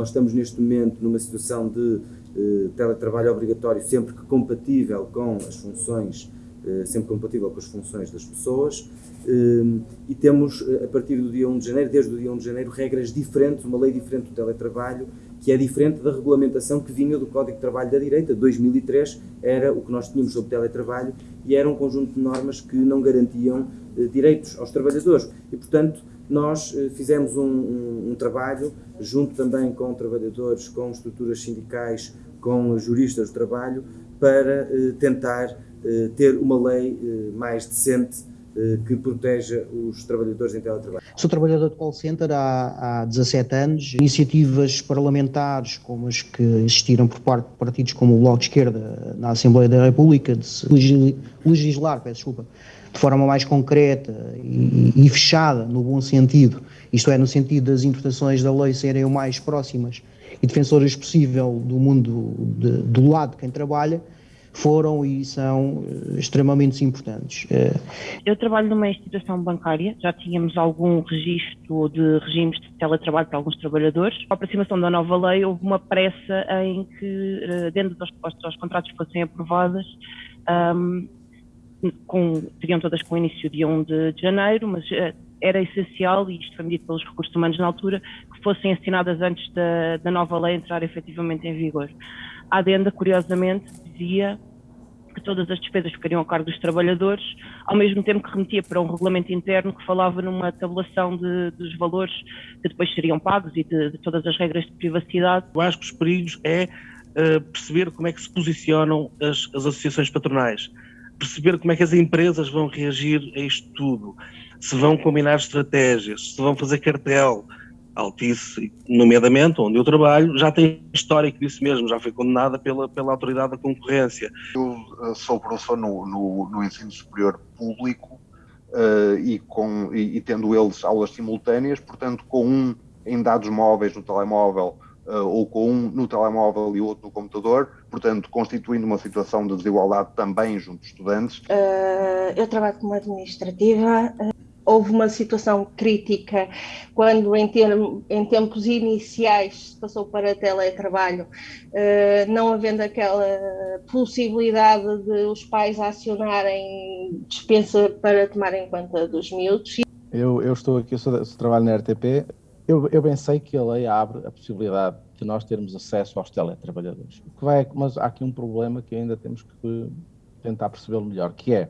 Nós estamos neste momento numa situação de eh, teletrabalho obrigatório sempre que compatível com as funções, eh, sempre compatível com as funções das pessoas eh, e temos a partir do dia 1 de janeiro, desde o dia 1 de janeiro, regras diferentes, uma lei diferente do teletrabalho que é diferente da regulamentação que vinha do Código de Trabalho da Direita. 2003 era o que nós tínhamos sobre teletrabalho e era um conjunto de normas que não garantiam direitos aos trabalhadores. E, portanto, nós eh, fizemos um, um, um, trabalho, junto também com trabalhadores, com estruturas sindicais, com juristas do trabalho, para eh, tentar eh, ter uma lei mais decente que proteja os trabalhadores em teletrabalho. Sou trabalhador de call center há, há 17 anos. Iniciativas parlamentares, como as que existiram por parte de partidos como o Bloco de Esquerda na Assembleia da República, de se legislar, peço desculpa, de forma mais concreta e, e, fechada, no bom sentido, isto é, no sentido das interpretações da lei serem o mais próximas e defensoras possível do mundo, de, do lado de quem trabalha, foram e são eh, extremamente importantes. Eh, Eu trabalho numa instituição bancária, já tínhamos algum registro de regimes de teletrabalho para alguns trabalhadores. Com a aproximação da nova lei, houve uma pressa em que, eh, dentro das propostas aos contratos fossem aprovadas, um, com, teriam todas com início dia 1 de, de janeiro, mas era essencial, e isto foi medido pelos recursos humanos na altura, que fossem assinadas antes da, da nova lei entrar efetivamente em vigor. A adenda, curiosamente, dizia que todas as despesas ficariam a cargo dos trabalhadores, ao mesmo tempo que remetia para um regulamento interno que falava numa tabulação de, dos valores que depois seriam pagos e de, de todas as regras de privacidade. Eu acho que os perigos é uh, perceber como é que se posicionam as, as associações patronais perceber como é que as empresas vão reagir a isto tudo, se vão combinar estratégias, se vão fazer cartel. Altice, nomeadamente, onde eu trabalho, já tem histórico disso mesmo, já foi condenada pela, pela autoridade da concorrência. Eu eh, sou professor no, no, no ensino superior público uh, e, com, e, e tendo eles aulas simultâneas, portanto, com um em dados móveis no telemóvel uh, ou com um no telemóvel e outro no computador, portanto, constituindo uma situação de desigualdade também junto dos estudantes. Uh, eu trabalho como administrativa. Houve uma situação crítica quando, em, term, em tempos iniciais, se passou para teletrabalho, não havendo aquela possibilidade de os pais acionarem dispensa para tomarem conta dos miúdos. Eu, eu estou aqui, eu sou trabalho na RTP, eu, eu bem sei que a lei abre a possibilidade de nós termos acesso aos teletrabalhadores. O que vai, mas há aqui um problema que ainda temos que tentar percebê-lo melhor, que é,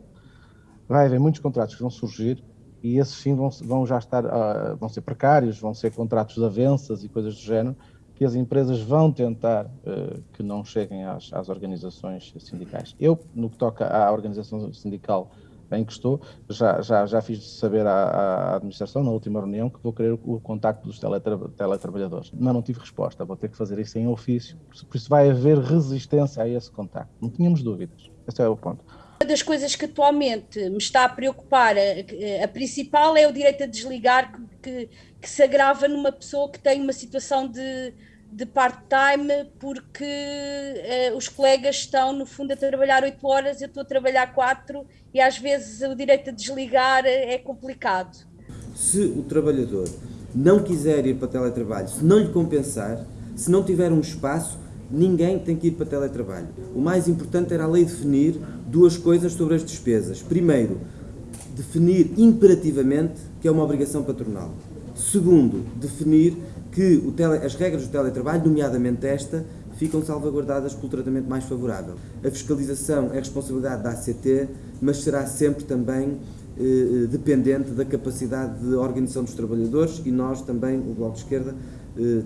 vai haver muitos contratos que vão surgir e esses sim vão, vão já estar, uh, vão ser precários, vão ser contratos de avanças e coisas do género, que as empresas vão tentar uh, que não cheguem às, às organizações sindicais. Eu, no que toca à organização sindical em que estou, já, já, já fiz saber à, à, administração na última reunião que vou querer o, o contacto dos teletra, teletrabalhadores, mas não tive resposta, vou ter que fazer isso em ofício, por isso vai haver resistência a esse contacto, não tínhamos dúvidas, esse é o ponto. Das coisas que atualmente me está a preocupar, a, a principal é o direito a desligar que, que, que se agrava numa pessoa que tem uma situação de de part-time porque uh, os colegas estão, no fundo, a trabalhar 8 horas, eu estou a trabalhar 4 e às vezes o direito a desligar é complicado. Se o trabalhador não quiser ir para teletrabalho, se não lhe compensar, se não tiver um espaço, ninguém tem que ir para teletrabalho. O mais importante era a lei definir duas coisas sobre as despesas. Primeiro, definir imperativamente que é uma obrigação patronal. Segundo, definir que tele, as regras do teletrabalho, nomeadamente esta, ficam salvaguardadas pelo tratamento mais favorável. A fiscalização é responsabilidade da ACT, mas será sempre também eh, eh, dependente da capacidade de organização dos trabalhadores e nós também, o Bloco de Esquerda,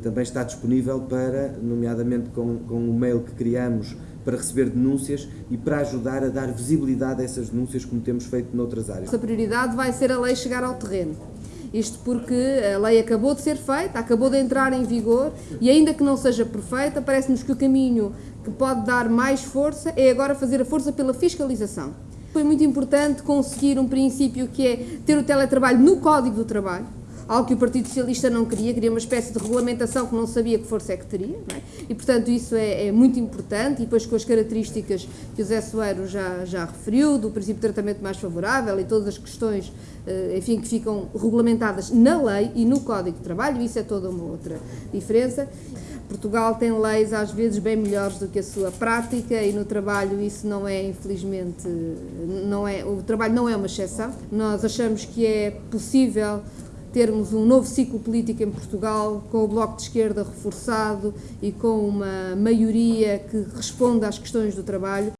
também está disponível para, nomeadamente com, com o mail que criamos, para receber denúncias e para ajudar a dar visibilidade a essas denúncias como temos feito noutras áreas. A prioridade vai ser a lei chegar ao terreno. Isto porque a lei acabou de ser feita, acabou de entrar em vigor e ainda que não seja perfeita, parece-nos que o caminho que pode dar mais força é agora fazer a força pela fiscalização. Foi muito importante conseguir um princípio que é ter o teletrabalho no Código do Trabalho, algo que o Partido Socialista não queria, queria uma espécie de regulamentação que não sabia que força é que teria, é? e portanto isso é, é, muito importante, e depois com as características que o Zé Soeiro já, já referiu, do princípio de tratamento mais favorável e todas as questões, eh, enfim, que ficam regulamentadas na lei e no Código de Trabalho, isso é toda uma outra diferença. Portugal tem leis às vezes bem melhores do que a sua prática e no trabalho isso não é infelizmente não é o trabalho não é uma exceção. Nós achamos que é possível termos um novo ciclo político em Portugal, com o Bloco de Esquerda reforçado e com uma maioria que responda às questões do trabalho.